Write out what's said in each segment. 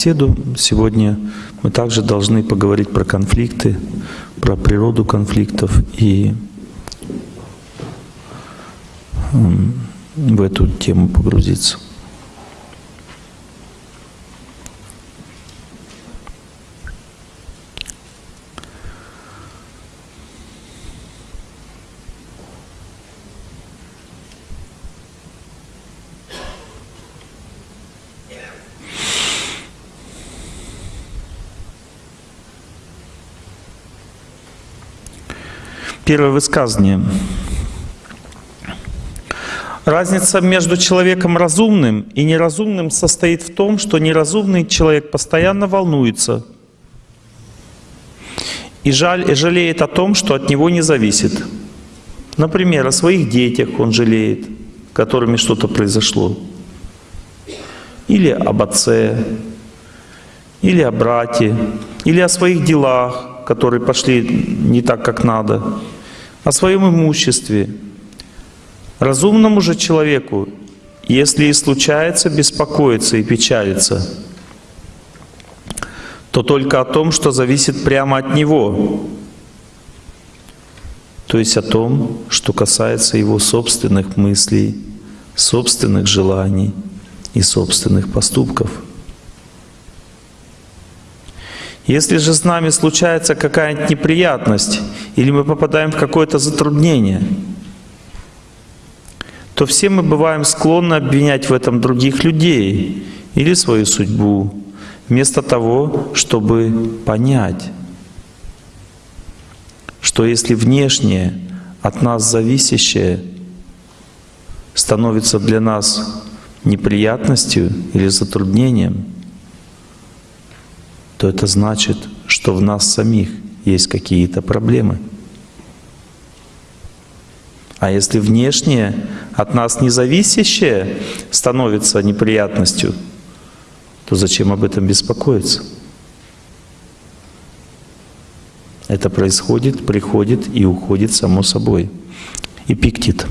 беседу. Сегодня мы также должны поговорить про конфликты, про природу конфликтов и в эту тему погрузиться. Первое высказывание. Разница между человеком разумным и неразумным состоит в том, что неразумный человек постоянно волнуется и, жаль, и жалеет о том, что от него не зависит. Например, о своих детях он жалеет, которыми что-то произошло. Или об отце, или о брате, или о своих делах, которые пошли не так, как надо о своем имуществе. Разумному же человеку, если и случается беспокоиться и печалиться, то только о том, что зависит прямо от него, то есть о том, что касается его собственных мыслей, собственных желаний и собственных поступков. Если же с нами случается какая-нибудь неприятность, или мы попадаем в какое-то затруднение, то все мы бываем склонны обвинять в этом других людей или свою судьбу, вместо того, чтобы понять, что если внешнее, от нас зависящее, становится для нас неприятностью или затруднением, то это значит, что в нас самих есть какие-то проблемы. А если внешнее, от нас независящее становится неприятностью, то зачем об этом беспокоиться? Это происходит, приходит и уходит само собой. Эпиктит.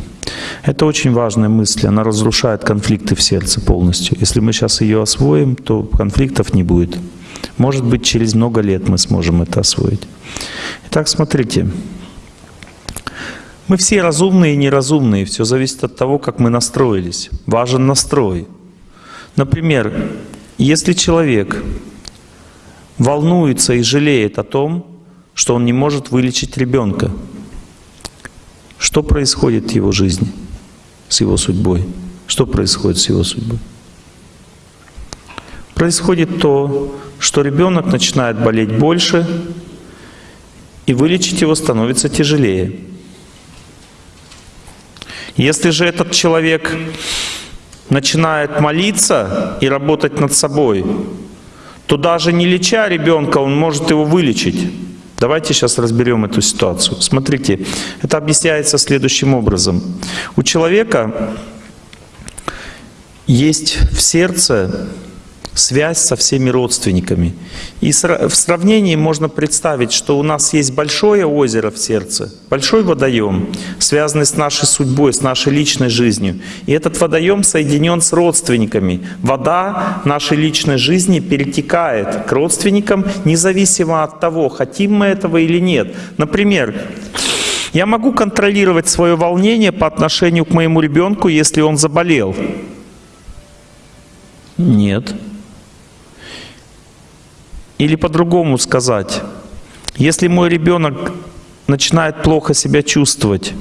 Это очень важная мысль, она разрушает конфликты в сердце полностью. Если мы сейчас ее освоим, то конфликтов не будет. Может быть, через много лет мы сможем это освоить. Итак, смотрите. Мы все разумные и неразумные, все зависит от того, как мы настроились. Важен настрой. Например, если человек волнуется и жалеет о том, что он не может вылечить ребенка, что происходит в его жизни, с его судьбой? Что происходит с его судьбой? Происходит то, что ребенок начинает болеть больше, и вылечить его становится тяжелее. Если же этот человек начинает молиться и работать над собой, то даже не леча ребенка, он может его вылечить. Давайте сейчас разберем эту ситуацию. Смотрите, это объясняется следующим образом. У человека есть в сердце связь со всеми родственниками. И в сравнении можно представить, что у нас есть большое озеро в сердце, большой водоем, связанный с нашей судьбой, с нашей личной жизнью. И этот водоем соединен с родственниками. Вода нашей личной жизни перетекает к родственникам, независимо от того, хотим мы этого или нет. Например, я могу контролировать свое волнение по отношению к моему ребенку, если он заболел? Нет. Или по-другому сказать, если мой ребенок начинает плохо себя чувствовать,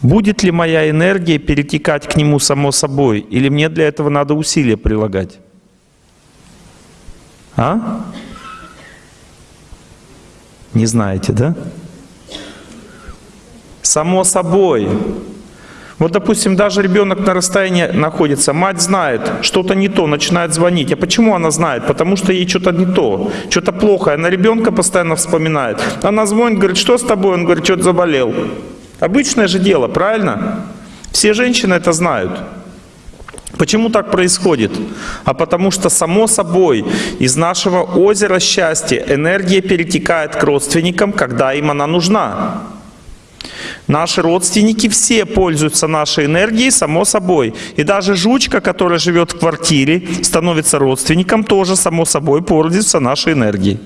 будет ли моя энергия перетекать к нему само собой, или мне для этого надо усилия прилагать? А? Не знаете, да? Само собой. Вот, допустим, даже ребенок на расстоянии находится, мать знает, что-то не то, начинает звонить. А почему она знает? Потому что ей что-то не то, что-то плохое. Она ребенка постоянно вспоминает. Она звонит, говорит, что с тобой? Он говорит, что-то заболел. Обычное же дело, правильно? Все женщины это знают. Почему так происходит? А потому что, само собой, из нашего озера счастья энергия перетекает к родственникам, когда им она нужна. Наши родственники все пользуются нашей энергией, само собой. И даже жучка, которая живет в квартире, становится родственником, тоже само собой пользуется нашей энергией.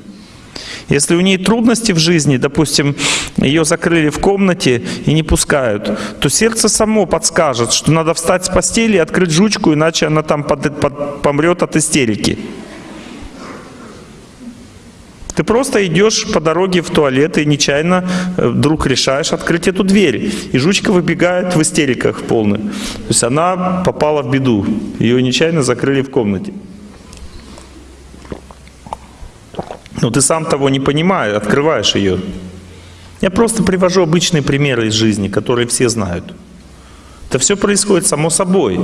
Если у нее трудности в жизни, допустим, ее закрыли в комнате и не пускают, то сердце само подскажет, что надо встать с постели и открыть жучку, иначе она там под, под, помрет от истерики. Ты просто идешь по дороге в туалет и нечаянно э, вдруг решаешь открыть эту дверь. И жучка выбегает в истериках полных. То есть она попала в беду. Ее нечаянно закрыли в комнате. Но ты сам того не понимая, открываешь ее. Я просто привожу обычные примеры из жизни, которые все знают. Это все происходит само собой.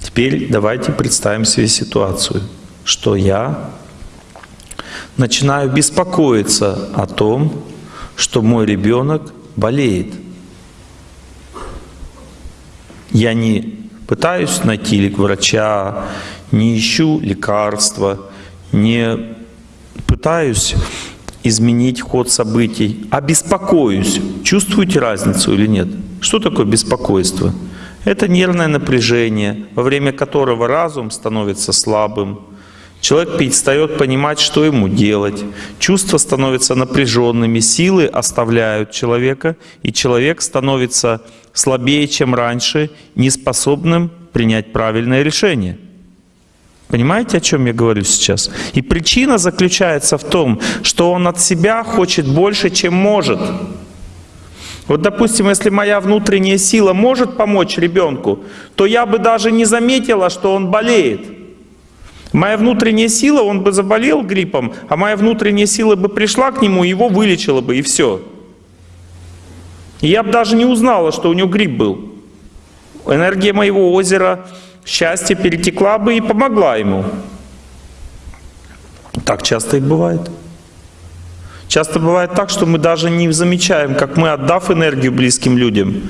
Теперь давайте представим себе ситуацию, что я начинаю беспокоиться о том, что мой ребенок болеет. Я не пытаюсь найти врача, не ищу лекарства, не пытаюсь изменить ход событий, а беспокоюсь. Чувствуете разницу или нет? Что такое беспокойство? Это нервное напряжение, во время которого разум становится слабым, Человек перестает понимать, что ему делать. Чувства становятся напряженными, силы оставляют человека, и человек становится слабее, чем раньше, неспособным принять правильное решение. Понимаете, о чем я говорю сейчас? И причина заключается в том, что он от себя хочет больше, чем может. Вот, допустим, если моя внутренняя сила может помочь ребенку, то я бы даже не заметила, что он болеет. Моя внутренняя сила, он бы заболел гриппом, а моя внутренняя сила бы пришла к нему, его вылечила бы, и все. Я бы даже не узнала, что у него грипп был. Энергия моего озера счастья перетекла бы и помогла ему. Так часто и бывает. Часто бывает так, что мы даже не замечаем, как мы, отдав энергию близким людям,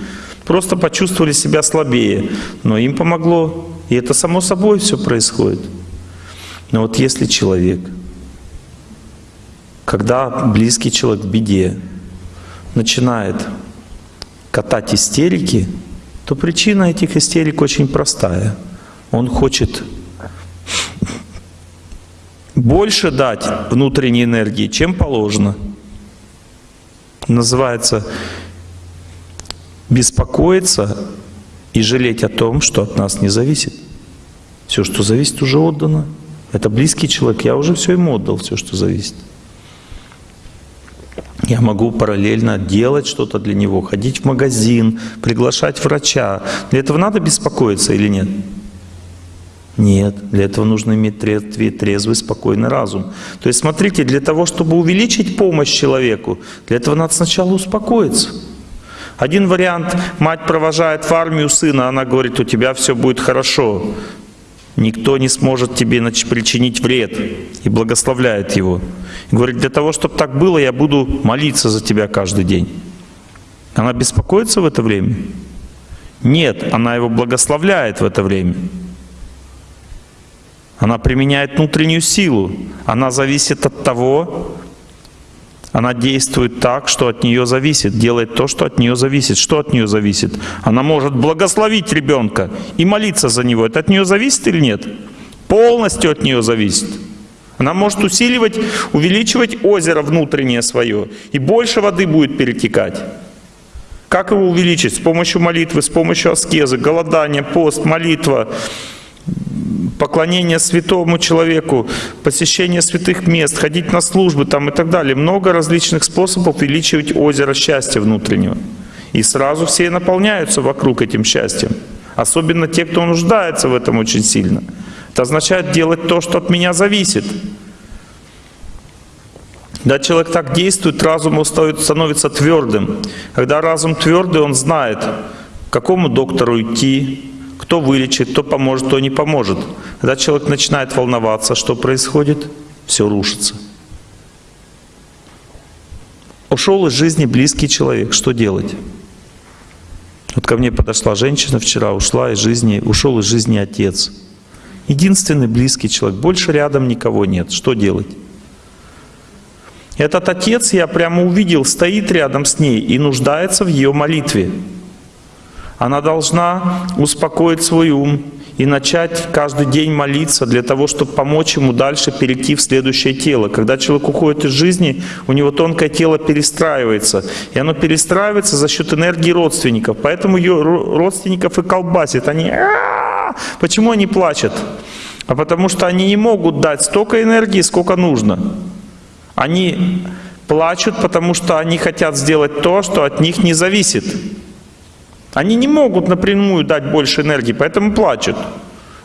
просто почувствовали себя слабее. Но им помогло. И это само собой все происходит. Но вот если человек, когда близкий человек в беде, начинает катать истерики, то причина этих истерик очень простая. Он хочет больше дать внутренней энергии, чем положено. Называется беспокоиться и жалеть о том, что от нас не зависит. Все, что зависит, уже отдано. Это близкий человек, я уже все ему отдал, все, что зависит. Я могу параллельно делать что-то для него, ходить в магазин, приглашать врача. Для этого надо беспокоиться или нет? Нет, для этого нужно иметь трезвый, спокойный разум. То есть смотрите, для того, чтобы увеличить помощь человеку, для этого надо сначала успокоиться. Один вариант, мать провожает в армию сына, она говорит, у тебя все будет хорошо никто не сможет тебе причинить вред и благословляет его. И говорит, для того, чтобы так было, я буду молиться за тебя каждый день. Она беспокоится в это время? Нет, она его благословляет в это время. Она применяет внутреннюю силу. Она зависит от того, она действует так, что от нее зависит, делает то, что от нее зависит. Что от нее зависит? Она может благословить ребенка и молиться за него. Это от нее зависит или нет? Полностью от нее зависит. Она может усиливать, увеличивать озеро внутреннее свое, и больше воды будет перетекать. Как его увеличить? С помощью молитвы, с помощью аскезы, голодания, пост, молитва, поклонение святому человеку, посещение святых мест, ходить на службы там и так далее. Много различных способов увеличивать озеро счастья внутреннего. И сразу все наполняются вокруг этим счастьем. Особенно те, кто нуждается в этом очень сильно. Это означает делать то, что от меня зависит. Когда человек так действует, разум становится твердым. Когда разум твердый, он знает, к какому доктору идти, кто вылечит, кто поможет, кто не поможет. Когда человек начинает волноваться, что происходит? Все рушится. Ушел из жизни близкий человек. Что делать? Вот ко мне подошла женщина вчера, ушла из жизни, ушел из жизни отец. Единственный близкий человек. Больше рядом никого нет. Что делать? Этот отец, я прямо увидел, стоит рядом с ней и нуждается в ее молитве. Она должна успокоить свой ум и начать каждый день молиться для того, чтобы помочь ему дальше перейти в следующее тело. Когда человек уходит из жизни, у него тонкое тело перестраивается. И оно перестраивается за счет энергии родственников. Поэтому ее родственников и колбасит. Они! Почему они плачут? А потому что они не могут дать столько энергии, сколько нужно. Они плачут, потому что они хотят сделать то, что от них не зависит. Они не могут напрямую дать больше энергии, поэтому плачут.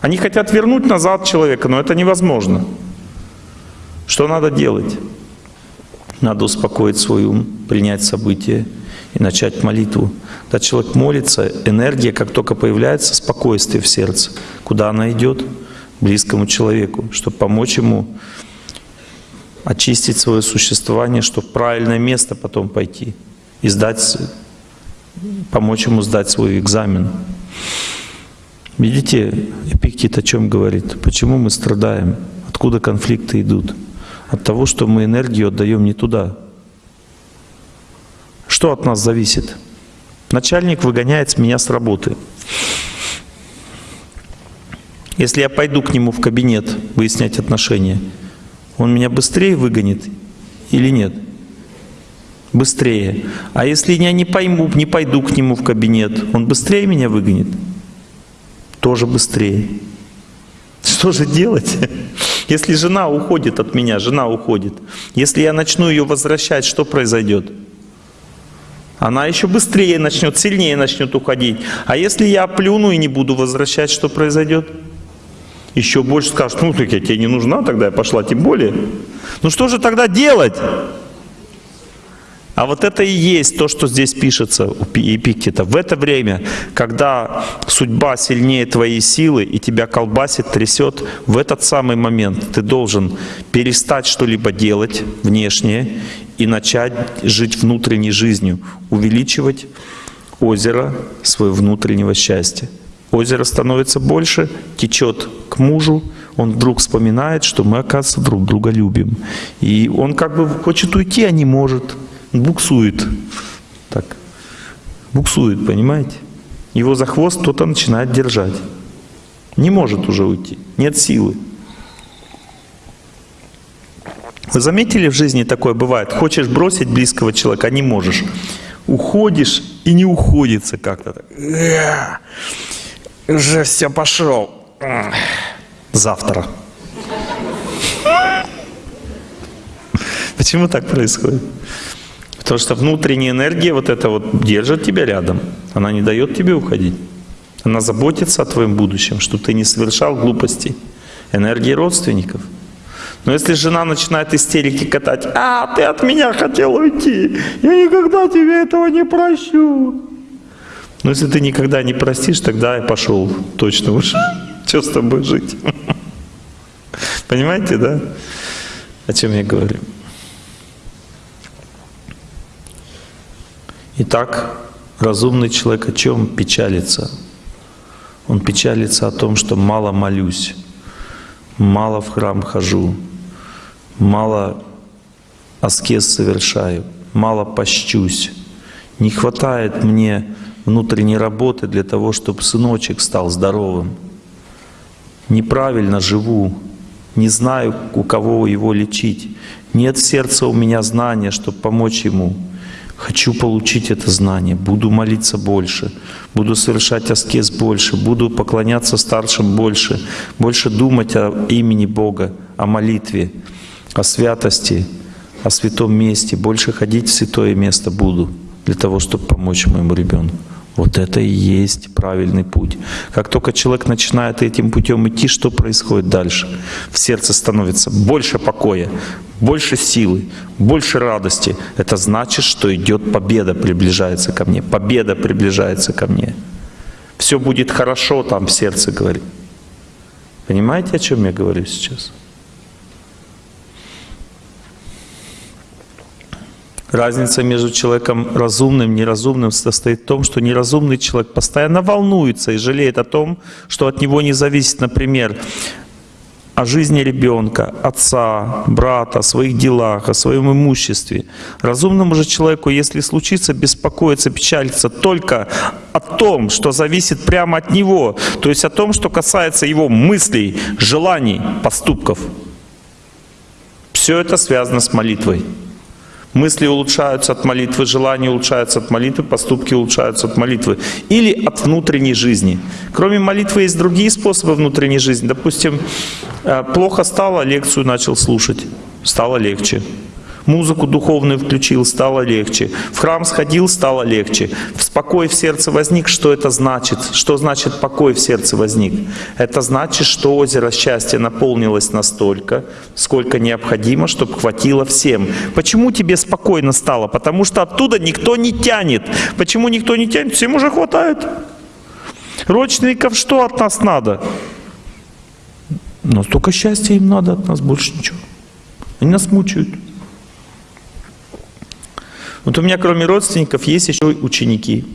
Они хотят вернуть назад человека, но это невозможно. Что надо делать? Надо успокоить свой ум, принять события и начать молитву. Когда человек молится, энергия, как только появляется, спокойствие в сердце. Куда она идет? Близкому человеку, чтобы помочь ему очистить свое существование, чтобы в правильное место потом пойти и сдать, помочь ему сдать свой экзамен. Видите, Эпиктит о чем говорит? Почему мы страдаем? Откуда конфликты идут? От того, что мы энергию отдаем не туда. Что от нас зависит? Начальник выгоняет меня с работы. Если я пойду к нему в кабинет выяснять отношения, он меня быстрее выгонит или нет? Быстрее. А если я не пойму, не пойду к нему в кабинет, он быстрее меня выгонит? Тоже быстрее. Что же делать? Если жена уходит от меня, жена уходит. Если я начну ее возвращать, что произойдет? Она еще быстрее начнет, сильнее начнет уходить. А если я плюну и не буду возвращать, что произойдет? еще больше скажут, ну так я тебе не нужна, тогда я пошла тем более. Ну что же тогда делать? А вот это и есть то, что здесь пишется у Эпиктета. В это время, когда судьба сильнее твоей силы и тебя колбасит, трясет, в этот самый момент ты должен перестать что-либо делать внешнее и начать жить внутренней жизнью, увеличивать озеро своего внутреннего счастья. Озеро становится больше, течет к мужу, он вдруг вспоминает, что мы, оказывается, друг друга любим. И он как бы хочет уйти, а не может. Буксует. Так. Буксует, понимаете? Его за хвост кто-то начинает держать. Не может уже уйти. Нет силы. Вы заметили в жизни такое бывает? Хочешь бросить близкого человека, а не можешь. Уходишь и не уходится как-то. Уже все пошел. Завтра. Почему так происходит? Потому что внутренняя энергия вот эта вот держит тебя рядом. Она не дает тебе уходить. Она заботится о твоем будущем, чтобы ты не совершал глупостей. Энергия родственников. Но если жена начинает истерики катать, а, ты от меня хотел уйти, я никогда тебе этого не прощу. Но если ты никогда не простишь, тогда я пошел точно уж. Что с тобой жить? Понимаете, да? О чем я говорю? Итак, разумный человек о чем печалится? Он печалится о том, что мало молюсь, мало в храм хожу, мало аскез совершаю, мало пощусь. Не хватает мне внутренней работы для того, чтобы сыночек стал здоровым. Неправильно живу, не знаю, у кого его лечить. Нет в сердце у меня знания, чтобы помочь ему. Хочу получить это знание, буду молиться больше, буду совершать аскез больше, буду поклоняться старшим больше, больше думать о имени Бога, о молитве, о святости, о святом месте, больше ходить в святое место буду для того, чтобы помочь моему ребенку. Вот это и есть правильный путь. Как только человек начинает этим путем идти, что происходит дальше? В сердце становится больше покоя, больше силы, больше радости. Это значит, что идет победа, приближается ко мне. Победа приближается ко мне. Все будет хорошо там в сердце, говорит. Понимаете, о чем я говорю сейчас? Разница между человеком разумным и неразумным состоит в том, что неразумный человек постоянно волнуется и жалеет о том, что от него не зависит, например, о жизни ребенка, отца, брата, о своих делах, о своем имуществе. Разумному же человеку, если случится беспокоиться, печалиться только о том, что зависит прямо от него, то есть о том, что касается его мыслей, желаний, поступков. Все это связано с молитвой. Мысли улучшаются от молитвы, желания улучшаются от молитвы, поступки улучшаются от молитвы. Или от внутренней жизни. Кроме молитвы есть другие способы внутренней жизни. Допустим, э, плохо стало, лекцию начал слушать, стало легче музыку духовную включил, стало легче. В храм сходил, стало легче. В спокой в сердце возник, что это значит? Что значит покой в сердце возник? Это значит, что озеро счастья наполнилось настолько, сколько необходимо, чтобы хватило всем. Почему тебе спокойно стало? Потому что оттуда никто не тянет. Почему никто не тянет? Всем уже хватает. Родственников что от нас надо? Но столько счастья им надо от нас, больше ничего. Они нас мучают. Вот у меня кроме родственников есть еще ученики.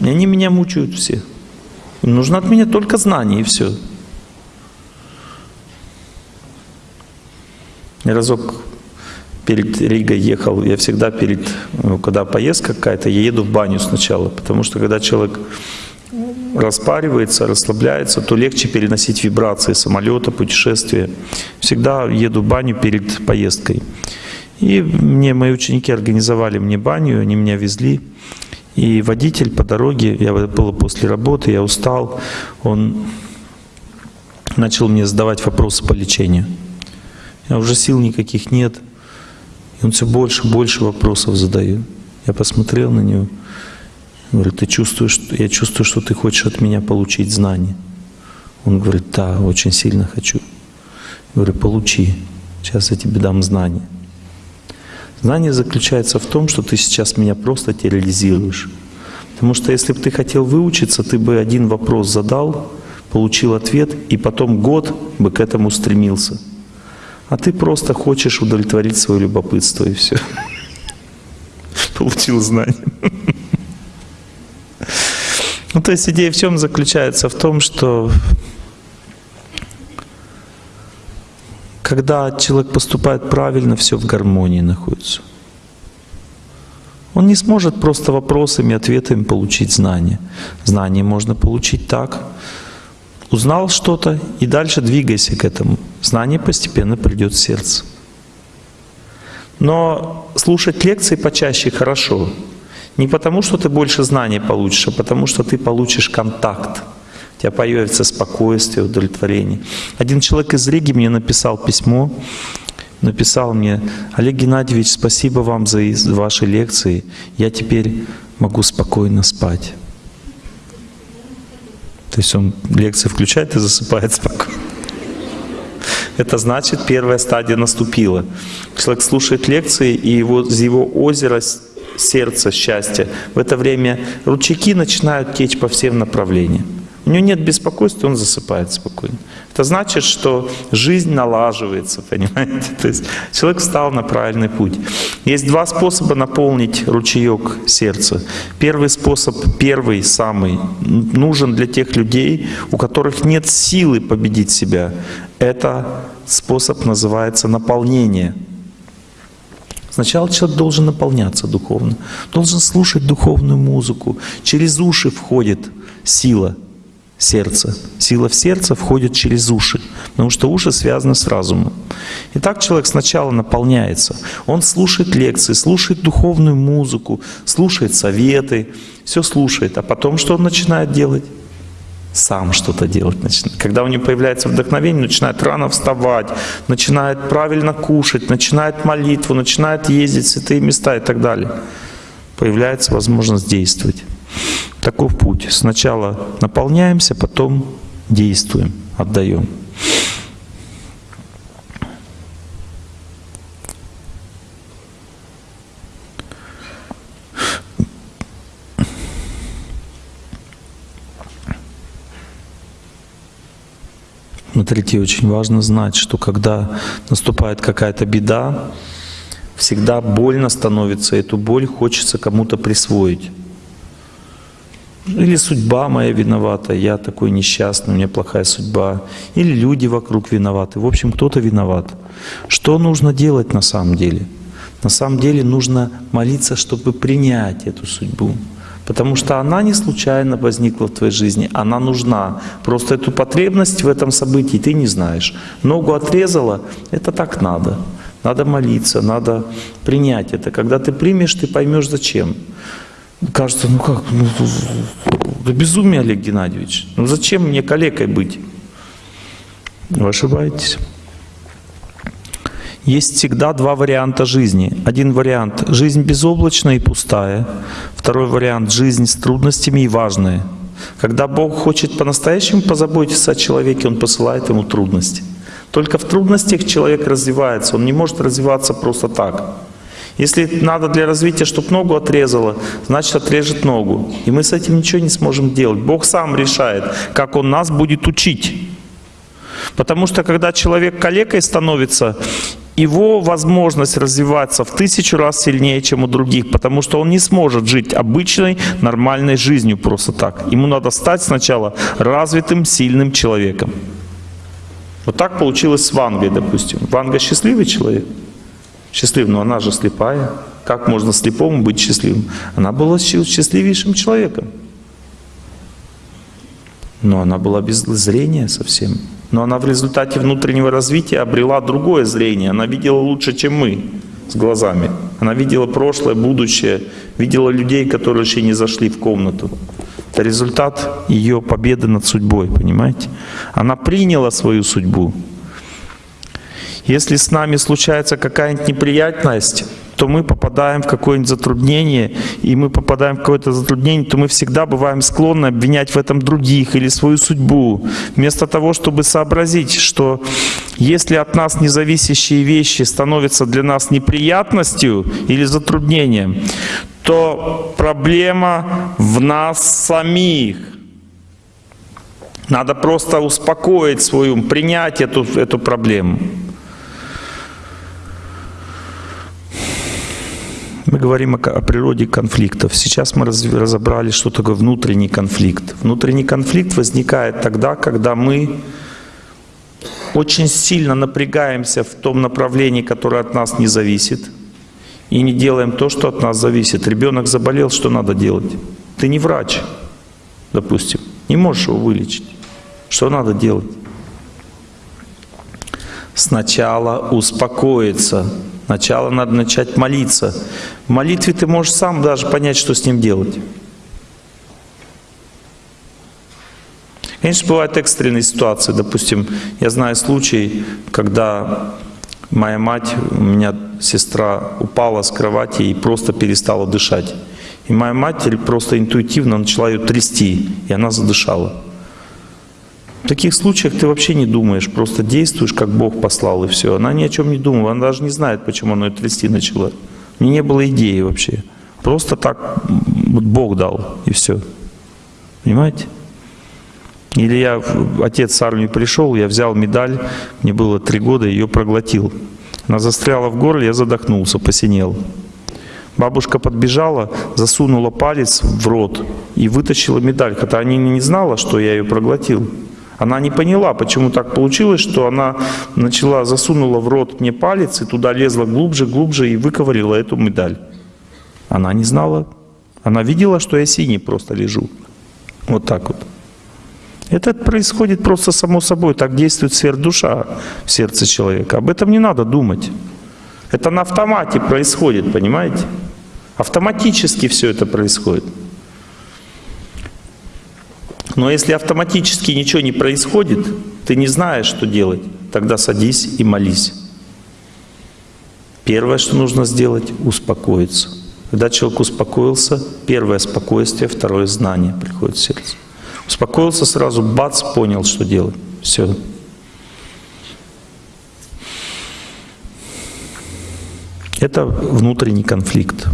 И они меня мучают все. Им нужно от меня только знание и все. Я разок перед Ригой ехал, я всегда перед, ну, когда поездка какая-то, я еду в баню сначала, потому что когда человек распаривается, расслабляется, то легче переносить вибрации самолета, путешествия. Всегда еду в баню перед поездкой. И мне мои ученики организовали мне баню, они меня везли. И водитель по дороге, я было после работы, я устал, он начал мне задавать вопросы по лечению. Я уже сил никаких нет. И он все больше и больше вопросов задает. Я посмотрел на него, говорю, ты чувствуешь, я чувствую, что ты хочешь от меня получить знания. Он говорит, да, очень сильно хочу. Я говорю, получи, сейчас я тебе дам знания. Знание заключается в том, что ты сейчас меня просто терроризируешь. Потому что если бы ты хотел выучиться, ты бы один вопрос задал, получил ответ, и потом год бы к этому стремился. А ты просто хочешь удовлетворить свое любопытство, и все. Получил знание. Ну, то есть идея в чем заключается? В том, что когда человек поступает правильно, все в гармонии находится. Он не сможет просто вопросами, ответами получить знания. Знания можно получить так. Узнал что-то и дальше двигайся к этому. Знание постепенно придет в сердце. Но слушать лекции почаще хорошо. Не потому, что ты больше знаний получишь, а потому, что ты получишь контакт у тебя появится спокойствие, удовлетворение. Один человек из Риги мне написал письмо, написал мне, Олег Геннадьевич, спасибо вам за ваши лекции, я теперь могу спокойно спать. То есть он лекции включает и засыпает спокойно. Это значит, первая стадия наступила. Человек слушает лекции, и его, из его озера сердца счастья в это время ручейки начинают течь по всем направлениям. У него нет беспокойства, он засыпает спокойно. Это значит, что жизнь налаживается, понимаете? То есть человек встал на правильный путь. Есть два способа наполнить ручеек сердца. Первый способ, первый, самый, нужен для тех людей, у которых нет силы победить себя. Это способ называется наполнение. Сначала человек должен наполняться духовно, должен слушать духовную музыку. Через уши входит сила – сердце. Сила в сердце входит через уши, потому что уши связаны с разумом. И так человек сначала наполняется. Он слушает лекции, слушает духовную музыку, слушает советы, все слушает. А потом что он начинает делать? Сам что-то делать начинает. Когда у него появляется вдохновение, начинает рано вставать, начинает правильно кушать, начинает молитву, начинает ездить в святые места и так далее. Появляется возможность действовать. Таков путь. Сначала наполняемся, потом действуем, отдаем. Смотрите, очень важно знать, что когда наступает какая-то беда, всегда больно становится, эту боль хочется кому-то присвоить. Или судьба моя виновата, я такой несчастный, у меня плохая судьба. Или люди вокруг виноваты. В общем, кто-то виноват. Что нужно делать на самом деле? На самом деле нужно молиться, чтобы принять эту судьбу. Потому что она не случайно возникла в твоей жизни, она нужна. Просто эту потребность в этом событии ты не знаешь. Ногу отрезала, это так надо. Надо молиться, надо принять это. Когда ты примешь, ты поймешь зачем. Кажется, ну как, ну, да безумие, Олег Геннадьевич. Ну зачем мне калекой быть? Вы ошибаетесь. Есть всегда два варианта жизни. Один вариант — жизнь безоблачная и пустая. Второй вариант — жизнь с трудностями и важная. Когда Бог хочет по-настоящему позаботиться о человеке, Он посылает ему трудности. Только в трудностях человек развивается, он не может развиваться просто так. Если надо для развития, чтобы ногу отрезало, значит отрежет ногу. И мы с этим ничего не сможем делать. Бог сам решает, как Он нас будет учить. Потому что когда человек калекой становится, его возможность развиваться в тысячу раз сильнее, чем у других, потому что он не сможет жить обычной, нормальной жизнью просто так. Ему надо стать сначала развитым, сильным человеком. Вот так получилось с Вангой, допустим. Ванга счастливый человек? Счастливый, но она же слепая. Как можно слепому быть счастливым? Она была счастливейшим человеком. Но она была без зрения совсем. Но она в результате внутреннего развития обрела другое зрение. Она видела лучше, чем мы с глазами. Она видела прошлое, будущее, видела людей, которые еще не зашли в комнату. Это результат ее победы над судьбой, понимаете? Она приняла свою судьбу. Если с нами случается какая-нибудь неприятность, то мы попадаем в какое-нибудь затруднение, и мы попадаем в какое-то затруднение, то мы всегда бываем склонны обвинять в этом других или свою судьбу, вместо того, чтобы сообразить, что если от нас независящие вещи становятся для нас неприятностью или затруднением, то проблема в нас самих. Надо просто успокоить свою, принять эту, эту проблему. Мы говорим о, о природе конфликтов. Сейчас мы раз, разобрали, что такое внутренний конфликт. Внутренний конфликт возникает тогда, когда мы очень сильно напрягаемся в том направлении, которое от нас не зависит, и не делаем то, что от нас зависит. Ребенок заболел, что надо делать? Ты не врач, допустим, не можешь его вылечить. Что надо делать? Сначала успокоиться, Сначала надо начать молиться. В молитве ты можешь сам даже понять, что с ним делать. Конечно, бывают экстренные ситуации. Допустим, я знаю случай, когда моя мать, у меня сестра упала с кровати и просто перестала дышать. И моя мать просто интуитивно начала ее трясти, и она задышала. В таких случаях ты вообще не думаешь, просто действуешь, как Бог послал, и все. Она ни о чем не думала, она даже не знает, почему она ее трясти начала. У нее не было идеи вообще. Просто так вот Бог дал, и все. Понимаете? Или я, отец с армии пришел, я взял медаль, мне было три года, ее проглотил. Она застряла в горле, я задохнулся, посинел. Бабушка подбежала, засунула палец в рот и вытащила медаль, хотя она не знала, что я ее проглотил. Она не поняла, почему так получилось, что она начала, засунула в рот мне палец и туда лезла глубже, глубже и выковырила эту медаль. Она не знала. Она видела, что я синий просто лежу. Вот так вот. Это происходит просто само собой. Так действует сверхдуша в сердце человека. Об этом не надо думать. Это на автомате происходит, понимаете? Автоматически все это происходит. Но если автоматически ничего не происходит, ты не знаешь, что делать, тогда садись и молись. Первое, что нужно сделать — успокоиться. Когда человек успокоился, первое — спокойствие, второе — знание приходит в сердце. Успокоился сразу, бац, понял, что делать. Все. Это внутренний конфликт.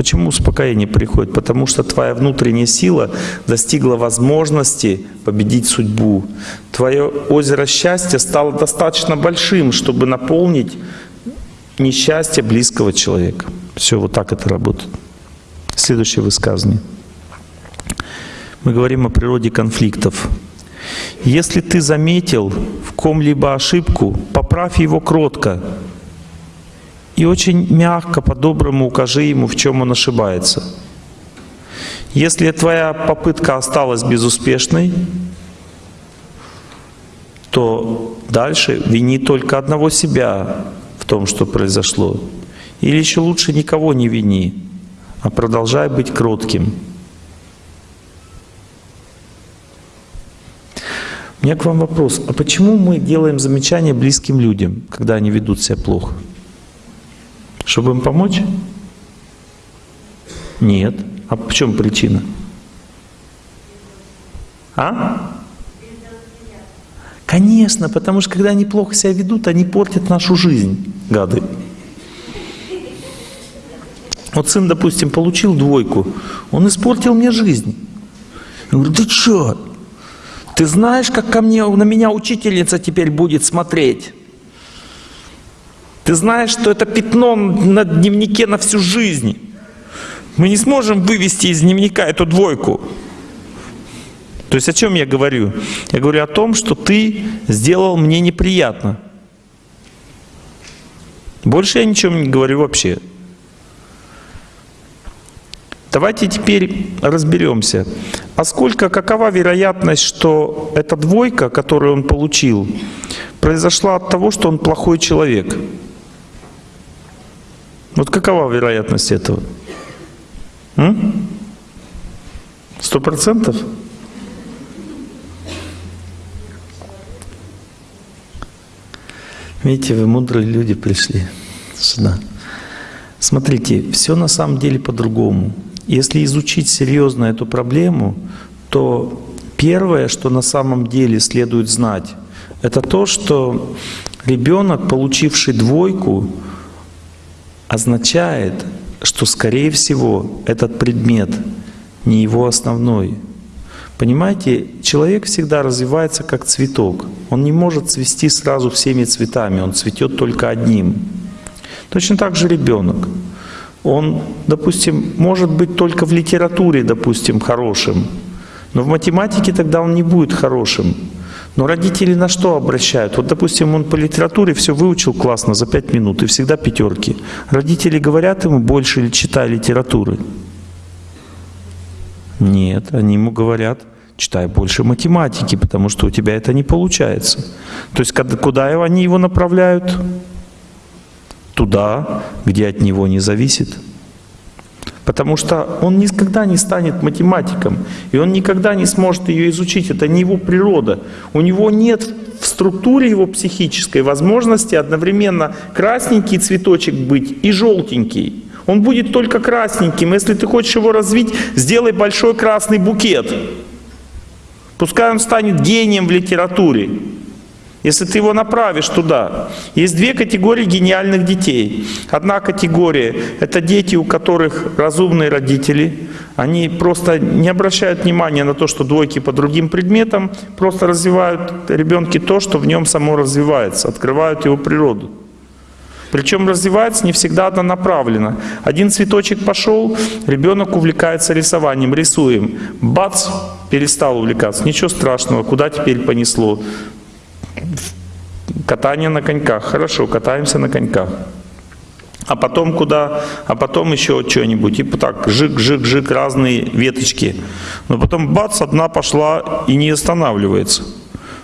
Почему успокоение приходит? Потому что твоя внутренняя сила достигла возможности победить судьбу. Твое озеро счастья стало достаточно большим, чтобы наполнить несчастье близкого человека. Все, вот так это работает. Следующее высказывание. Мы говорим о природе конфликтов. Если ты заметил в ком-либо ошибку, поправь его кротко и очень мягко, по-доброму укажи ему, в чем он ошибается. Если твоя попытка осталась безуспешной, то дальше вини только одного себя в том, что произошло. Или еще лучше никого не вини, а продолжай быть кротким. У меня к вам вопрос. А почему мы делаем замечания близким людям, когда они ведут себя плохо? Чтобы им помочь? Нет. А в чем причина? А? Конечно, потому что когда они плохо себя ведут, они портят нашу жизнь, гады. Вот сын, допустим, получил двойку, он испортил мне жизнь. Я говорю, ты что? Ты знаешь, как ко мне, на меня учительница теперь будет смотреть? Ты знаешь, что это пятно на дневнике на всю жизнь. Мы не сможем вывести из дневника эту двойку. То есть о чем я говорю? Я говорю о том, что ты сделал мне неприятно. Больше я ничего не говорю вообще. Давайте теперь разберемся. А сколько, какова вероятность, что эта двойка, которую он получил, произошла от того, что он плохой человек? Вот какова вероятность этого? Сто процентов? Видите, вы мудрые люди пришли сюда. Смотрите, все на самом деле по-другому. Если изучить серьезно эту проблему, то первое, что на самом деле следует знать, это то, что ребенок, получивший двойку, означает, что, скорее всего, этот предмет не его основной. Понимаете, человек всегда развивается как цветок. Он не может цвести сразу всеми цветами, он цветет только одним. Точно так же ребенок. Он, допустим, может быть только в литературе, допустим, хорошим, но в математике тогда он не будет хорошим. Но родители на что обращают? Вот, допустим, он по литературе все выучил классно за пять минут и всегда пятерки. Родители говорят ему больше или читай литературы. Нет, они ему говорят, читай больше математики, потому что у тебя это не получается. То есть куда они его направляют? Туда, где от него не зависит. Потому что он никогда не станет математиком, и он никогда не сможет ее изучить. Это не его природа. У него нет в структуре его психической возможности одновременно красненький цветочек быть и желтенький. Он будет только красненьким. Если ты хочешь его развить, сделай большой красный букет. Пускай он станет гением в литературе. Если ты его направишь туда. Есть две категории гениальных детей. Одна категория — это дети, у которых разумные родители. Они просто не обращают внимания на то, что двойки по другим предметам, просто развивают ребенке то, что в нем само развивается, открывают его природу. Причем развивается не всегда однонаправленно. Один цветочек пошел, ребенок увлекается рисованием, рисуем. Бац, перестал увлекаться. Ничего страшного, куда теперь понесло? Катание на коньках. Хорошо, катаемся на коньках. А потом куда? А потом еще что-нибудь. И так, жик-жик-жик, разные веточки. Но потом бац, одна пошла и не останавливается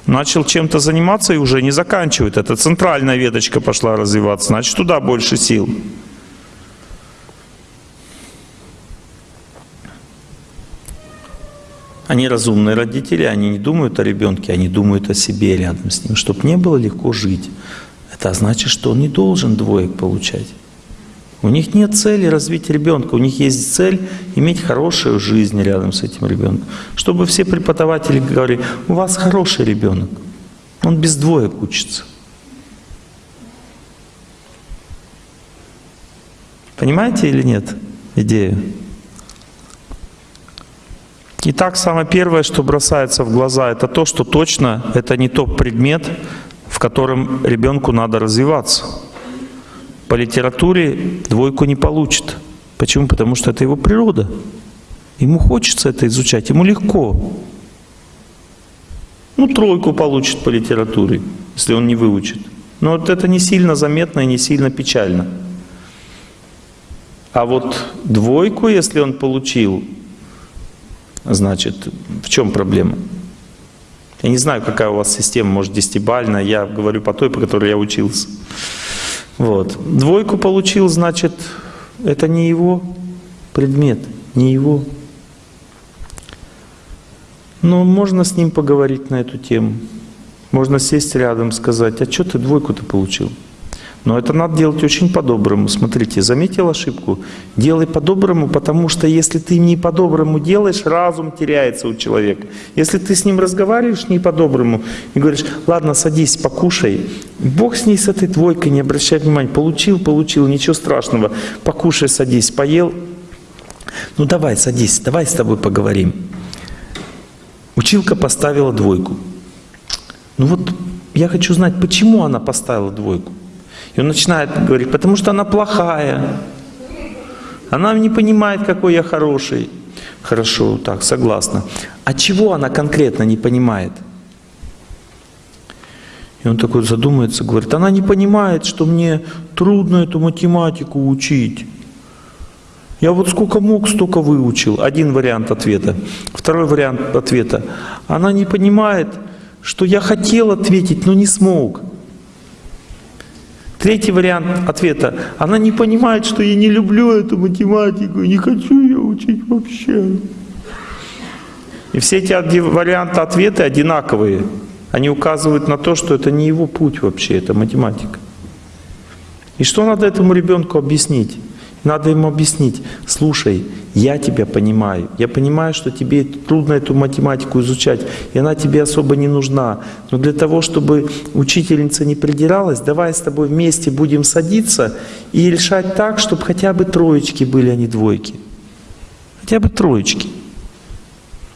начал чем-то заниматься и уже не заканчивает. Это центральная веточка пошла развиваться, значит туда больше сил. Они разумные родители, они не думают о ребенке, они думают о себе рядом с ним, чтобы не было легко жить. Это значит, что он не должен двоек получать. У них нет цели развить ребенка, у них есть цель иметь хорошую жизнь рядом с этим ребенком. Чтобы все преподаватели говорили, у вас хороший ребенок, он без двоек учится. Понимаете или нет идею? Итак, самое первое, что бросается в глаза, это то, что точно это не тот предмет, в котором ребенку надо развиваться по литературе двойку не получит. Почему? Потому что это его природа. Ему хочется это изучать, ему легко. Ну, тройку получит по литературе, если он не выучит. Но вот это не сильно заметно и не сильно печально. А вот двойку, если он получил, значит, в чем проблема? Я не знаю, какая у вас система, может, десятибальная, я говорю по той, по которой я учился. Вот. Двойку получил, значит, это не его предмет, не его. Но можно с ним поговорить на эту тему. Можно сесть рядом, сказать, а что ты двойку-то получил? Но это надо делать очень по-доброму. Смотрите, заметил ошибку? Делай по-доброму, потому что если ты не по-доброму делаешь, разум теряется у человека. Если ты с ним разговариваешь не по-доброму и говоришь, ладно, садись, покушай, Бог с ней, с этой двойкой, не обращай внимания. Получил, получил, ничего страшного. Покушай, садись, поел. Ну давай, садись, давай с тобой поговорим. Училка поставила двойку. Ну вот я хочу знать, почему она поставила двойку. И он начинает говорить, потому что она плохая. Она не понимает, какой я хороший. Хорошо, так, согласна. А чего она конкретно не понимает? И он такой задумается, говорит, она не понимает, что мне трудно эту математику учить. Я вот сколько мог, столько выучил. Один вариант ответа. Второй вариант ответа. Она не понимает, что я хотел ответить, но не смог. Третий вариант ответа. Она не понимает, что я не люблю эту математику, не хочу ее учить вообще. И все эти варианты ответа одинаковые. Они указывают на то, что это не его путь вообще, это математика. И что надо этому ребенку объяснить? Надо ему объяснить, слушай, я тебя понимаю, я понимаю, что тебе трудно эту математику изучать, и она тебе особо не нужна. Но для того, чтобы учительница не придиралась, давай с тобой вместе будем садиться и решать так, чтобы хотя бы троечки были, а не двойки. Хотя бы троечки.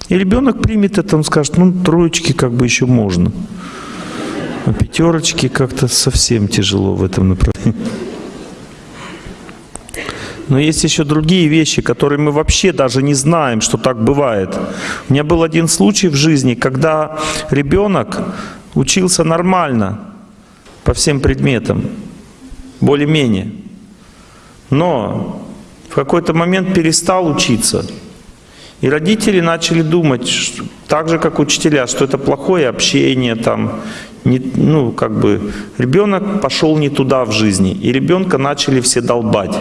И ребенок примет это, он скажет, ну троечки как бы еще можно. А пятерочки как-то совсем тяжело в этом направлении. Но есть еще другие вещи, которые мы вообще даже не знаем, что так бывает. У меня был один случай в жизни, когда ребенок учился нормально по всем предметам, более-менее. Но в какой-то момент перестал учиться. И родители начали думать, так же как учителя, что это плохое общение, там, не, ну, как бы, ребенок пошел не туда в жизни, и ребенка начали все долбать.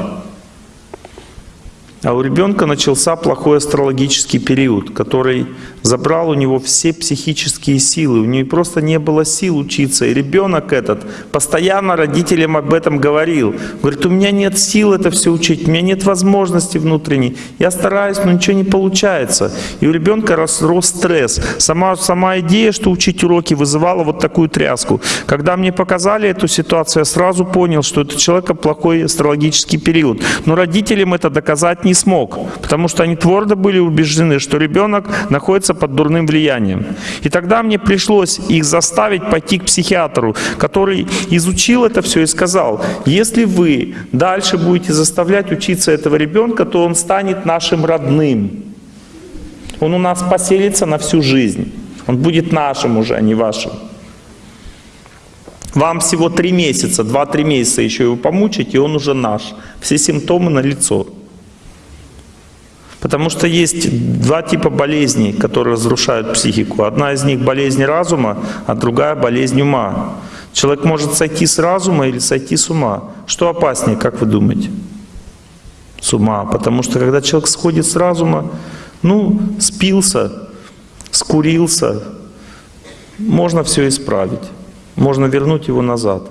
А у ребенка начался плохой астрологический период, который забрал у него все психические силы. У него просто не было сил учиться. И ребенок этот постоянно родителям об этом говорил. Говорит, у меня нет сил это все учить, у меня нет возможности внутренней. Я стараюсь, но ничего не получается. И у ребенка рос, рос стресс. Сама, сама идея, что учить уроки, вызывала вот такую тряску. Когда мне показали эту ситуацию, я сразу понял, что это человека плохой астрологический период. Но родителям это доказать не смог, потому что они твердо были убеждены, что ребенок находится под дурным влиянием. И тогда мне пришлось их заставить пойти к психиатру, который изучил это все и сказал, если вы дальше будете заставлять учиться этого ребенка, то он станет нашим родным. Он у нас поселится на всю жизнь. Он будет нашим уже, а не вашим. Вам всего три месяца, два-три месяца еще его помучить, и он уже наш. Все симптомы на лицо. Потому что есть два типа болезней, которые разрушают психику. Одна из них болезнь разума, а другая болезнь ума. Человек может сойти с разума или сойти с ума. Что опаснее, как вы думаете? С ума. Потому что когда человек сходит с разума, ну, спился, скурился, можно все исправить. Можно вернуть его назад.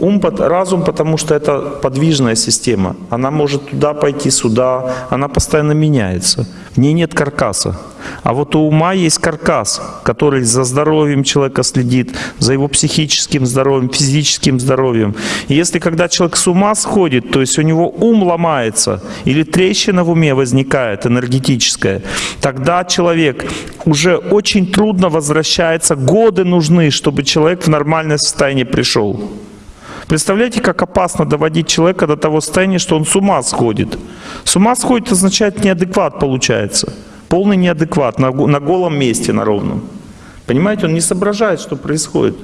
Ум, разум, потому что это подвижная система. Она может туда пойти, сюда. Она постоянно меняется. В ней нет каркаса. А вот у ума есть каркас, который за здоровьем человека следит, за его психическим здоровьем, физическим здоровьем. И если когда человек с ума сходит, то есть у него ум ломается, или трещина в уме возникает энергетическая, тогда человек уже очень трудно возвращается, годы нужны, чтобы человек в нормальное состояние пришел. Представляете, как опасно доводить человека до того состояния, что он с ума сходит. С ума сходит означает неадекват получается. Полный неадекват на, на голом месте, на ровном. Понимаете, он не соображает, что происходит.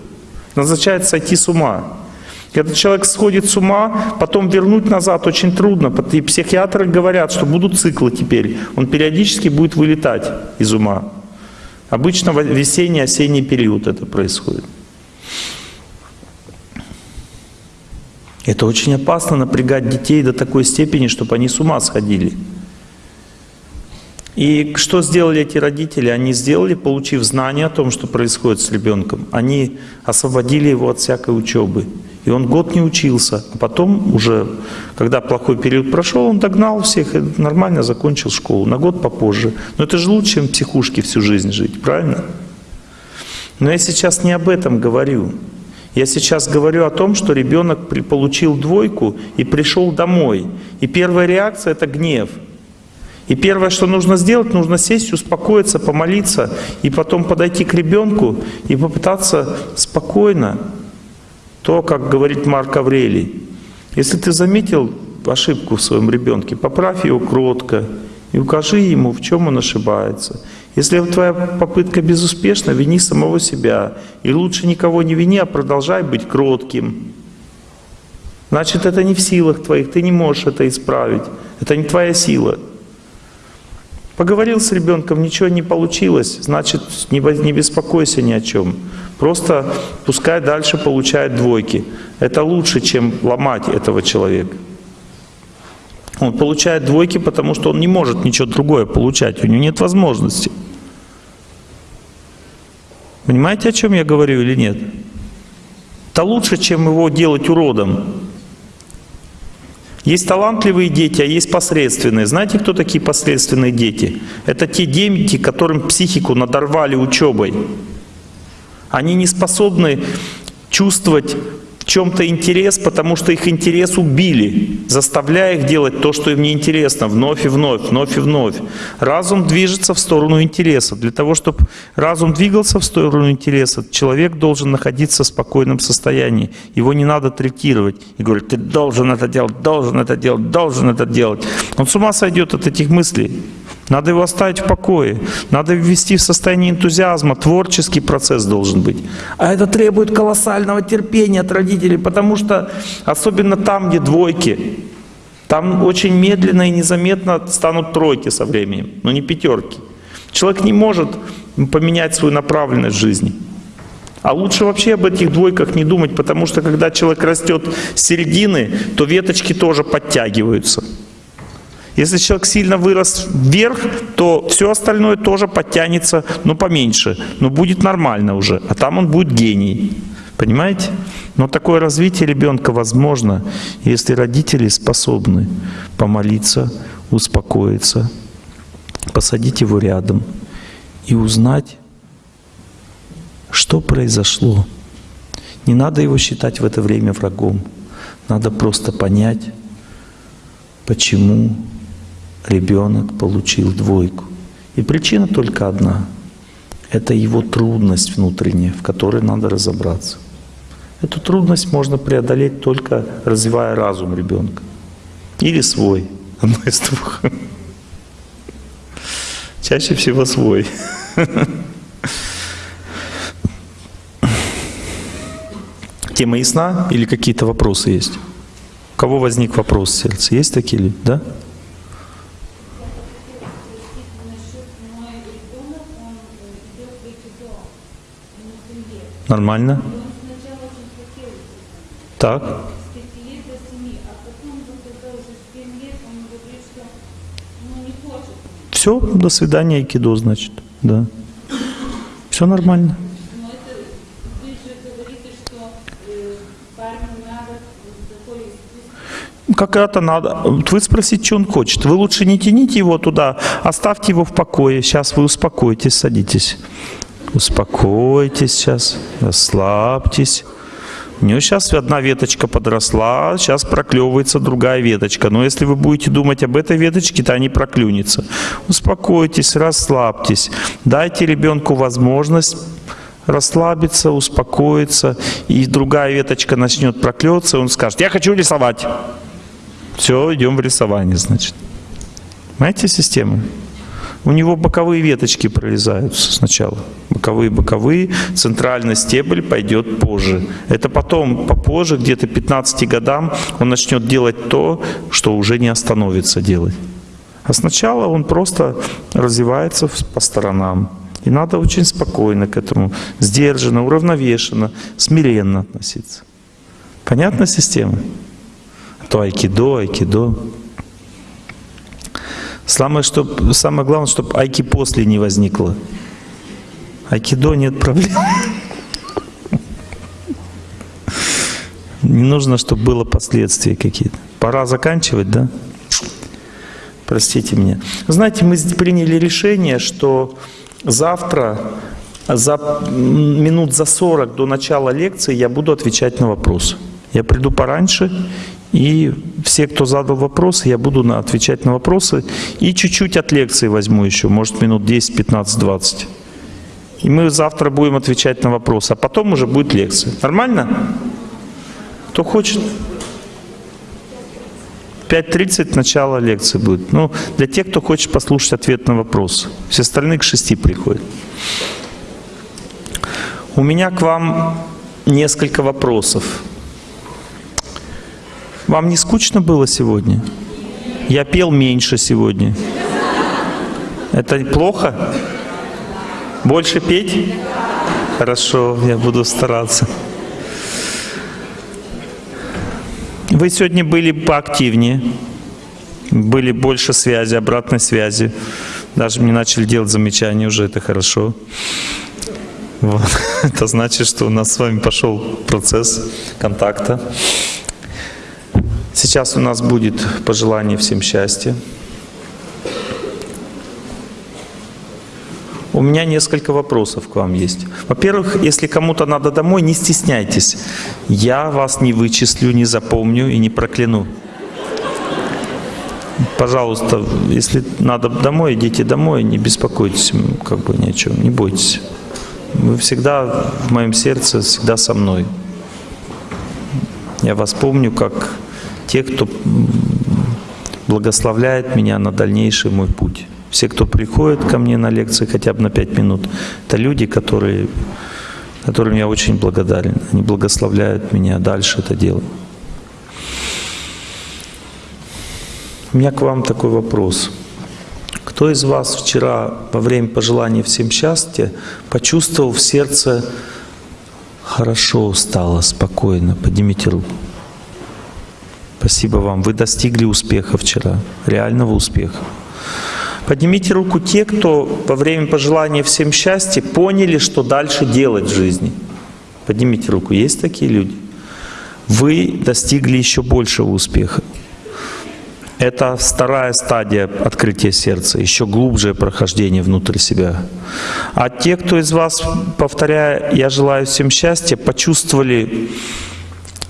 Это означает сойти с ума. Когда человек сходит с ума, потом вернуть назад очень трудно. И психиатры говорят, что будут циклы теперь. Он периодически будет вылетать из ума. Обычно в весенний, осенний период это происходит. Это очень опасно напрягать детей до такой степени, чтобы они с ума сходили. И что сделали эти родители? Они сделали, получив знание о том, что происходит с ребенком, они освободили его от всякой учебы. И он год не учился, а потом уже, когда плохой период прошел, он догнал всех и нормально закончил школу, на год попозже. Но это же лучше, чем психушки всю жизнь жить, правильно? Но я сейчас не об этом говорю. Я сейчас говорю о том, что ребенок получил двойку и пришел домой. И первая реакция — это гнев. И первое, что нужно сделать, нужно сесть, успокоиться, помолиться, и потом подойти к ребенку и попытаться спокойно, то, как говорит Марк Аврелий. Если ты заметил ошибку в своем ребенке, поправь его кротко и укажи ему, в чем он ошибается. Если твоя попытка безуспешна, вини самого себя. И лучше никого не вини, а продолжай быть кротким. Значит, это не в силах твоих, ты не можешь это исправить. Это не твоя сила. Поговорил с ребенком, ничего не получилось, значит, не, беспокойся ни о чем. Просто пускай дальше получает двойки. Это лучше, чем ломать этого человека. Он получает двойки, потому что он не может ничего другое получать, у него нет возможности. Понимаете, о чем я говорю или нет? Это лучше, чем его делать уродом. Есть талантливые дети, а есть посредственные. Знаете, кто такие посредственные дети? Это те дети, которым психику надорвали учебой. Они не способны чувствовать чем-то интерес, потому что их интерес убили, заставляя их делать то, что им не интересно, вновь и вновь, вновь и вновь. Разум движется в сторону интереса. Для того, чтобы разум двигался в сторону интереса, человек должен находиться в спокойном состоянии. Его не надо третировать и говорить, ты должен это делать, должен это делать, должен это делать. Он с ума сойдет от этих мыслей. Надо его оставить в покое. Надо ввести в состояние энтузиазма. Творческий процесс должен быть. А это требует колоссального терпения от родителей, потому что особенно там, где двойки, там очень медленно и незаметно станут тройки со временем, но не пятерки. Человек не может поменять свою направленность жизни. А лучше вообще об этих двойках не думать, потому что когда человек растет с середины, то веточки тоже подтягиваются. Если человек сильно вырос вверх, то все остальное тоже подтянется, но поменьше, но будет нормально уже, а там он будет гений. Понимаете? Но такое развитие ребенка возможно, если родители способны помолиться, успокоиться, посадить его рядом и узнать, что произошло. Не надо его считать в это время врагом. Надо просто понять, почему ребенок получил двойку. И причина только одна. Это его трудность внутренняя, в которой надо разобраться. Эту трудность можно преодолеть только развивая разум ребенка. Или свой. Одно из двух. Чаще всего свой. Тема ясна или какие-то вопросы есть? У кого возник вопрос в сердце? Есть такие ли? Да? Нормально? Так. Все, до свидания, Айкидо, значит. Да. Все нормально. как это надо. Вы спросите, что он хочет. Вы лучше не тяните его туда, оставьте его в покое. Сейчас вы успокоитесь, садитесь. Успокойтесь сейчас, расслабьтесь. У него сейчас одна веточка подросла, сейчас проклевывается другая веточка. Но если вы будете думать об этой веточке, то они проклюнется. Успокойтесь, расслабьтесь. Дайте ребенку возможность расслабится, успокоится, и другая веточка начнет проклеваться, он скажет, я хочу рисовать. Все, идем в рисование, значит. Понимаете систему? У него боковые веточки прорезаются сначала. Боковые, боковые. Центральный стебель пойдет позже. Это потом, попозже, где-то 15 годам, он начнет делать то, что уже не остановится делать. А сначала он просто развивается по сторонам. И надо очень спокойно к этому, сдержанно, уравновешенно, смиренно относиться. Понятна система? То айкидо, айкидо. Самое, чтоб, самое главное, чтобы айки после не возникло. Айкидо нет проблем. Не нужно, чтобы было последствия какие-то. Пора заканчивать, да? Простите меня. Знаете, мы приняли решение, что завтра за минут за 40 до начала лекции я буду отвечать на вопросы. Я приду пораньше, и все, кто задал вопросы, я буду отвечать на вопросы. И чуть-чуть от лекции возьму еще, может минут 10, 15, 20. И мы завтра будем отвечать на вопросы, а потом уже будет лекция. Нормально? Кто хочет? 5.30 начало лекции будет. Ну, для тех, кто хочет послушать ответ на вопрос. Все остальные к 6 приходят. У меня к вам несколько вопросов. Вам не скучно было сегодня? Я пел меньше сегодня. Это плохо? Больше петь? Хорошо, я буду стараться. Вы сегодня были поактивнее, были больше связи, обратной связи. Даже мне начали делать замечания уже, это хорошо. Вот. Это значит, что у нас с вами пошел процесс контакта. Сейчас у нас будет пожелание всем счастья. У меня несколько вопросов к вам есть. Во-первых, если кому-то надо домой, не стесняйтесь. Я вас не вычислю, не запомню и не прокляну. Пожалуйста, если надо домой, идите домой, не беспокойтесь, как бы ни о чем, не бойтесь. Вы всегда в моем сердце, всегда со мной. Я вас помню как тех, кто благословляет меня на дальнейший мой путь. Все, кто приходит ко мне на лекции хотя бы на пять минут, это люди, которые, которым я очень благодарен. Они благословляют меня дальше это делать. У меня к вам такой вопрос. Кто из вас вчера во время пожелания всем счастья почувствовал в сердце хорошо стало, спокойно? Поднимите руку. Спасибо вам. Вы достигли успеха вчера, реального успеха. Поднимите руку те, кто во время пожелания всем счастья поняли, что дальше делать в жизни. Поднимите руку. Есть такие люди? Вы достигли еще большего успеха. Это вторая стадия открытия сердца, еще глубже прохождение внутрь себя. А те, кто из вас, повторяя «Я желаю всем счастья», почувствовали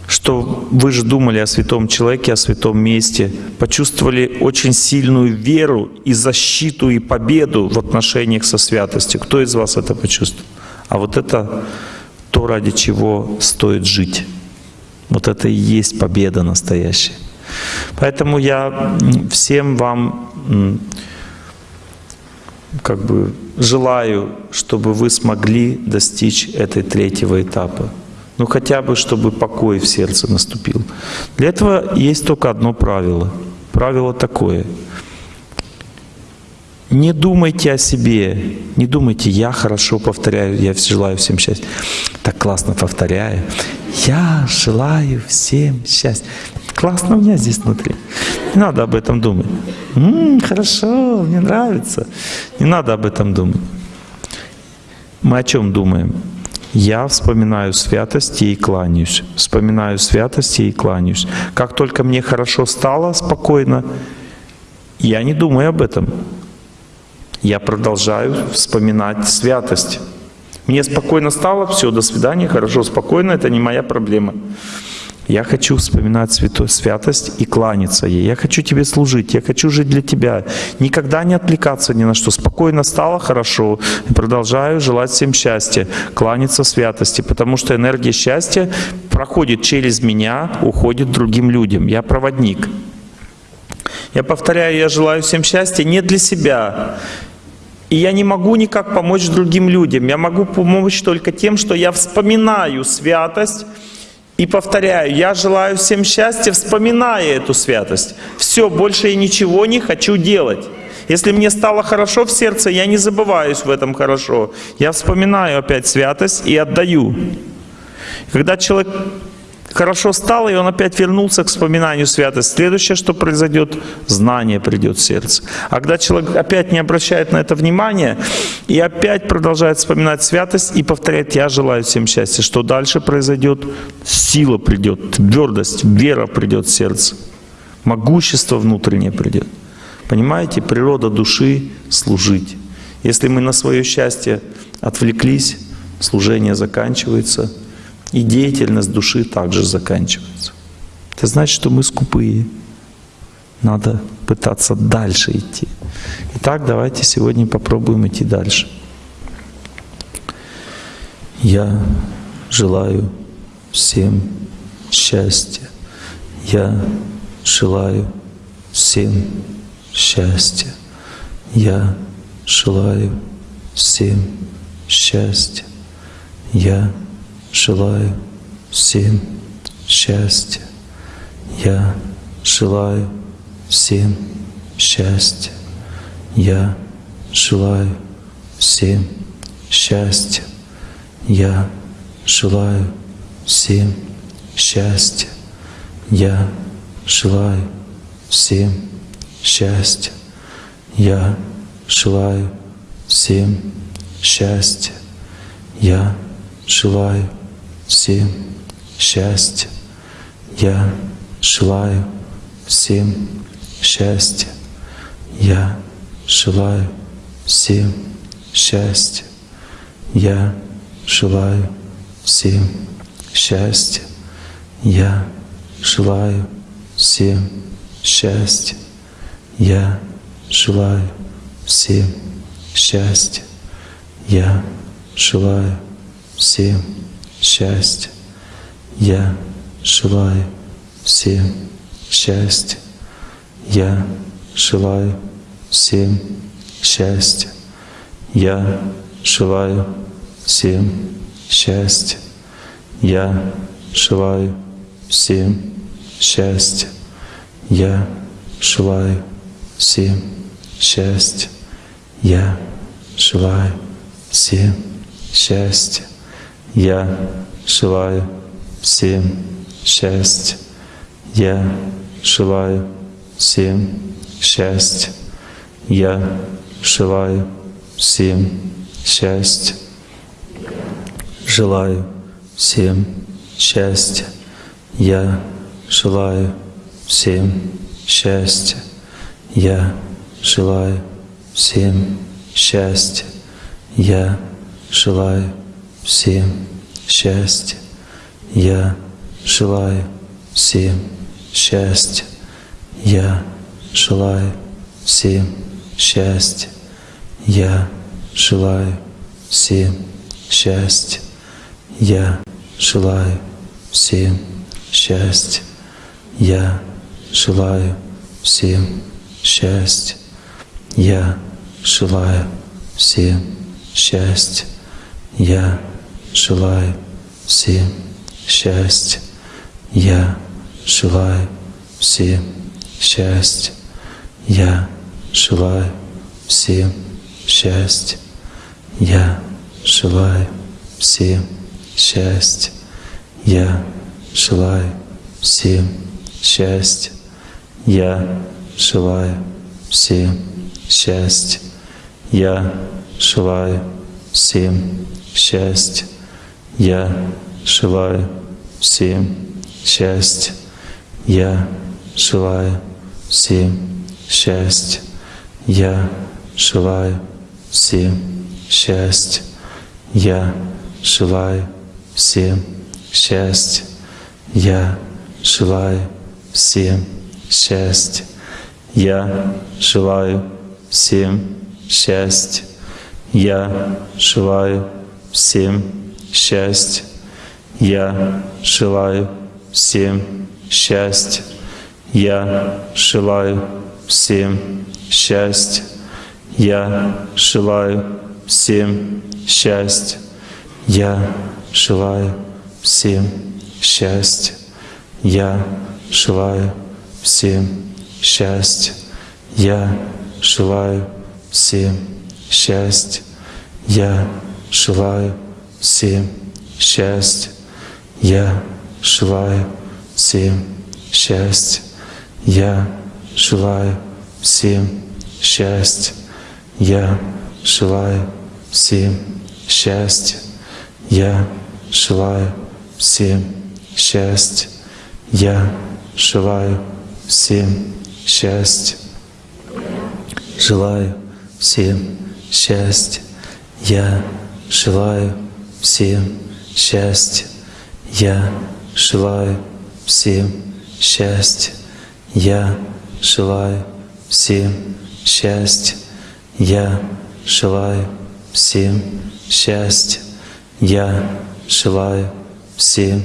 что вы же думали о святом человеке, о святом месте, почувствовали очень сильную веру и защиту и победу в отношениях со святостью. Кто из вас это почувствовал? А вот это то, ради чего стоит жить. Вот это и есть победа настоящая. Поэтому я всем вам как бы желаю, чтобы вы смогли достичь этой третьего этапа. Ну хотя бы, чтобы покой в сердце наступил. Для этого есть только одно правило. Правило такое. Не думайте о себе, не думайте, я хорошо повторяю, я желаю всем счастья. Так классно повторяю. Я желаю всем счастья. Классно у меня здесь внутри. Не надо об этом думать. М-м, хорошо, мне нравится. Не надо об этом думать. Мы о чем думаем? Я вспоминаю святости и кланяюсь. Вспоминаю святости и кланяюсь. Как только мне хорошо стало, спокойно, я не думаю об этом. Я продолжаю вспоминать святость. Мне спокойно стало, все, до свидания, хорошо, спокойно, это не моя проблема. Я хочу вспоминать святой святость и кланяться ей. Я хочу тебе служить, я хочу жить для тебя. Никогда не отвлекаться ни на что. Спокойно стало хорошо. Продолжаю желать всем счастья, кланяться святости, потому что энергия счастья проходит через меня, уходит другим людям. Я проводник. Я повторяю, я желаю всем счастья не для себя. И я не могу никак помочь другим людям. Я могу помочь только тем, что я вспоминаю святость и повторяю, я желаю всем счастья, вспоминая эту святость. Все, больше я ничего не хочу делать. Если мне стало хорошо в сердце, я не забываюсь в этом хорошо. Я вспоминаю опять святость и отдаю. Когда человек хорошо стало, и он опять вернулся к вспоминанию святости. Следующее, что произойдет, знание придет в сердце. А когда человек опять не обращает на это внимания, и опять продолжает вспоминать святость и повторяет, я желаю всем счастья, что дальше произойдет? Сила придет, твердость, вера придет в сердце, могущество внутреннее придет. Понимаете, природа души — служить. Если мы на свое счастье отвлеклись, служение заканчивается — и деятельность души также заканчивается. Это значит, что мы скупые. Надо пытаться дальше идти. Итак, давайте сегодня попробуем идти дальше. Я желаю всем счастья. Я желаю всем счастья. Я желаю всем счастья. Я желаю всем счастья. Я желаю всем счастья. Я желаю всем счастья. Я желаю всем счастья. Я желаю всем счастья. Я желаю всем счастья. Я желаю всем счастья. Я желаю всем счастья. Я желаю всем счастья. Я желаю всем счастья. Я желаю всем счастья. Я желаю всем счастья. Я желаю всем счастья. Я желаю всем счастья. Я желаю всем счастья. Я желаю всем счастья. Я желаю всем счастья. Я желаю всем счастья. Я желаю всем счастья. Я желаю всем счастья. Я желаю всем счастья. Я желаю всем счастья. Желаю всем счастья. Я желаю всем счастья. Я желаю всем счастья. Я желаю всем счастья. Я желаю всем счастья. Я желаю всем счастья. Я желаю всем счастья. Я желаю всем счастья. Я желаю всем счастья. Я желаю всем счастья. Я желаю всем счастья. Я желаю всем счастья. Я желаю всем счастья. Я желаю всем счастья. Я желаю всем счастья. Я желаю всем счастья. Я желаю всем счастья. Я желаю всем счастья. Я желаю всем счастья. Я желаю всем счастья. Я желаю всем счастья. Я желаю всем счастья. Я желаю всем счастья. Я желаю всем счастья. Я желаю всем счастья. Я желаю всем счастья. Я желаю всем счастья. Я желаю всем счастья. Я желаю всем счастья. Я желаю всем счастья. Я желаю всем счастья. Я желаю всем счастья. Я желаю всем счастья. Я желаю всем счастья. Я желаю всем счастья. Я желаю всем счастья. Желаю всем счастья. Я желаю всем счастья. Я желаю всем счастья. Я желаю всем счастья. Я желаю всем счастья. Я желаю всем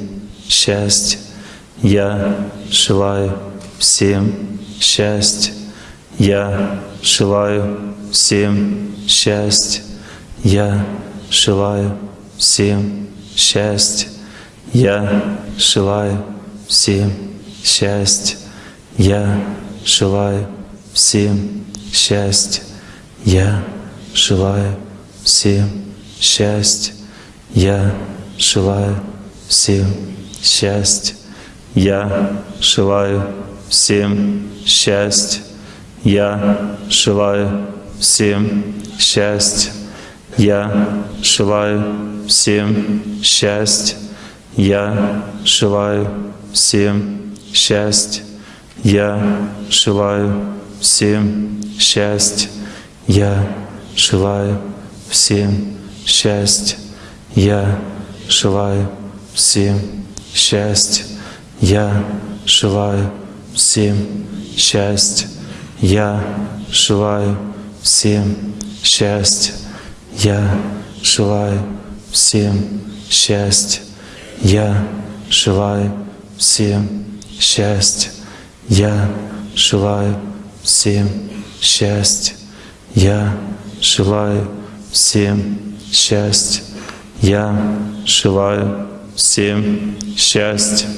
счастья. Я желаю всем счастья. Я желаю всем счастья. Я желаю всем счастья. Я желаю всем счастья. Я желаю всем счастья. Я желаю всем счастья. Я желаю всем счастья. Я желаю всем счастья. Я желаю всем счастья. Я желаю всем счастья. Я желаю всем счастья. Я желаю всем счастья. Я желаю всем счастья. Я желаю всем счастья. Я желаю всем счастья. Я желаю всем счастья. Я желаю всем счастья. Я желаю всем счастья. Я желаю всем счастья. Я желаю всем счастья. Я желаю всем счастья.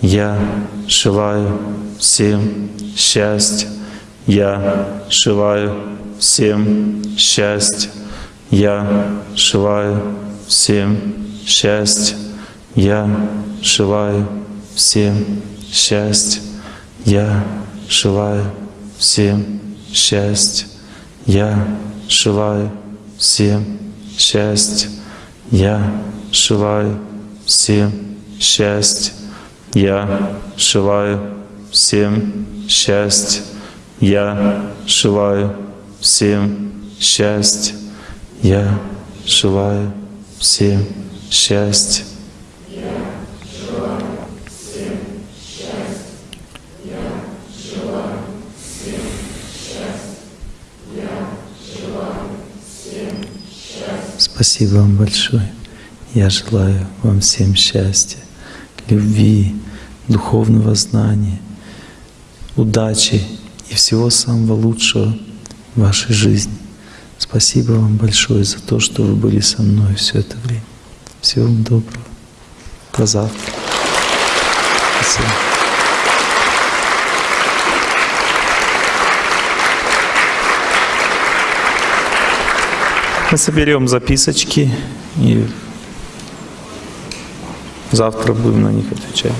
Я желаю всем счастья. Я желаю всем счастья. Я желаю всем счастья. Я желаю всем счастья. Я желаю всем счастья. Я желаю всем счастья. Я желаю всем счастья. Я желаю всем счастья. Я желаю всем счастья. Я желаю всем счастья. Спасибо вам большое. Я желаю вам всем счастья, любви, духовного знания, удачи и всего самого лучшего в вашей жизни. Спасибо вам большое за то, что вы были со мной все это время. Всего вам доброго. До завтра. Спасибо. Мы соберем записочки и завтра будем на них отвечать.